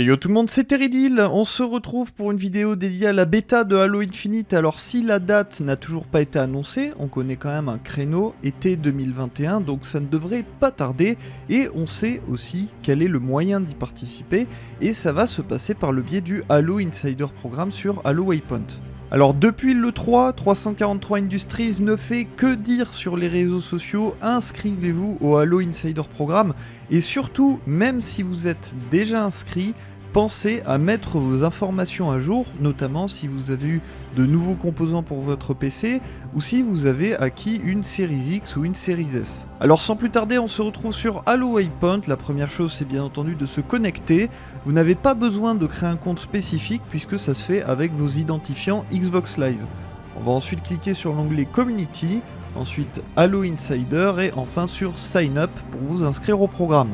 Et yo tout le monde, c'est Teridil, on se retrouve pour une vidéo dédiée à la bêta de Halo Infinite. Alors si la date n'a toujours pas été annoncée, on connaît quand même un créneau été 2021, donc ça ne devrait pas tarder. Et on sait aussi quel est le moyen d'y participer, et ça va se passer par le biais du Halo Insider Programme sur Halo Waypoint. Alors depuis le 3, 343 Industries ne fait que dire sur les réseaux sociaux, inscrivez-vous au Halo Insider Programme, et surtout, même si vous êtes déjà inscrit, pensez à mettre vos informations à jour, notamment si vous avez eu de nouveaux composants pour votre PC ou si vous avez acquis une Series X ou une Series S. Alors sans plus tarder, on se retrouve sur Halo Waypoint. La première chose, c'est bien entendu de se connecter. Vous n'avez pas besoin de créer un compte spécifique puisque ça se fait avec vos identifiants Xbox Live. On va ensuite cliquer sur l'onglet Community, ensuite Halo Insider et enfin sur Sign Up pour vous inscrire au programme.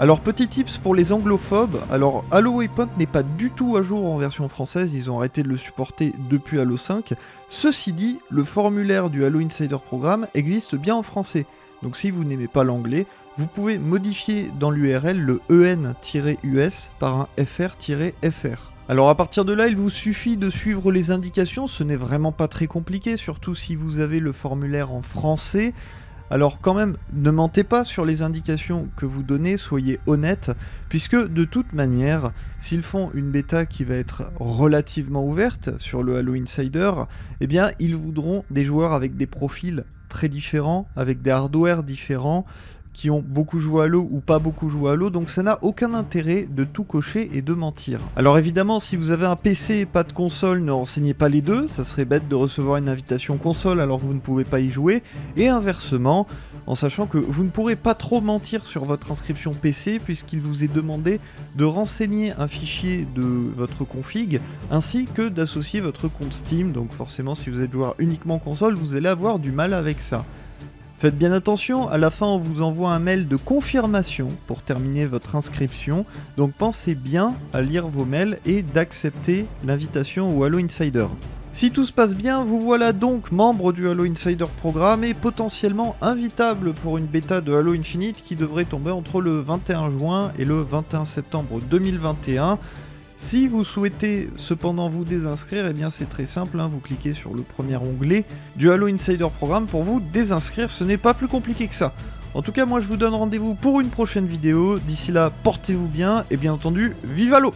Alors petit tips pour les anglophobes, alors Halo Waypoint n'est pas du tout à jour en version française, ils ont arrêté de le supporter depuis Halo 5. Ceci dit, le formulaire du Halo Insider Programme existe bien en français, donc si vous n'aimez pas l'anglais, vous pouvez modifier dans l'URL le en-us par un fr-fr. Alors à partir de là, il vous suffit de suivre les indications, ce n'est vraiment pas très compliqué, surtout si vous avez le formulaire en français. Alors quand même, ne mentez pas sur les indications que vous donnez, soyez honnête, puisque de toute manière, s'ils font une bêta qui va être relativement ouverte sur le Halo Insider, eh bien ils voudront des joueurs avec des profils très différents, avec des hardware différents, qui ont beaucoup joué à l'eau ou pas beaucoup joué à l'eau, donc ça n'a aucun intérêt de tout cocher et de mentir. Alors évidemment, si vous avez un PC et pas de console, ne renseignez pas les deux, ça serait bête de recevoir une invitation console alors que vous ne pouvez pas y jouer, et inversement, en sachant que vous ne pourrez pas trop mentir sur votre inscription PC puisqu'il vous est demandé de renseigner un fichier de votre config ainsi que d'associer votre compte Steam, donc forcément si vous êtes joueur uniquement console, vous allez avoir du mal avec ça. Faites bien attention, à la fin on vous envoie un mail de confirmation pour terminer votre inscription, donc pensez bien à lire vos mails et d'accepter l'invitation au Halo Insider. Si tout se passe bien, vous voilà donc membre du Halo Insider Programme et potentiellement invitable pour une bêta de Halo Infinite qui devrait tomber entre le 21 juin et le 21 septembre 2021. Si vous souhaitez cependant vous désinscrire, eh bien c'est très simple, hein. vous cliquez sur le premier onglet du Halo Insider Programme pour vous désinscrire, ce n'est pas plus compliqué que ça. En tout cas, moi je vous donne rendez-vous pour une prochaine vidéo, d'ici là, portez-vous bien, et bien entendu, vive Halo